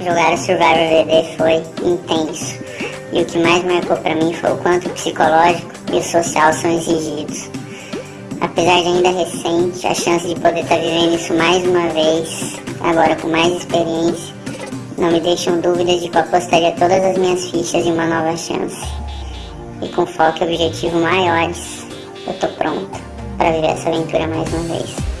Jogar o Survivor VD foi intenso. E o que mais marcou para mim foi o quanto o psicológico e o social são exigidos. Apesar de ainda recente, a chance de poder estar vivendo isso mais uma vez, agora com mais experiência, não me deixam dúvidas de que eu apostaria todas as minhas fichas em uma nova chance. E com foco e objetivo maiores, eu tô pronta para viver essa aventura mais uma vez.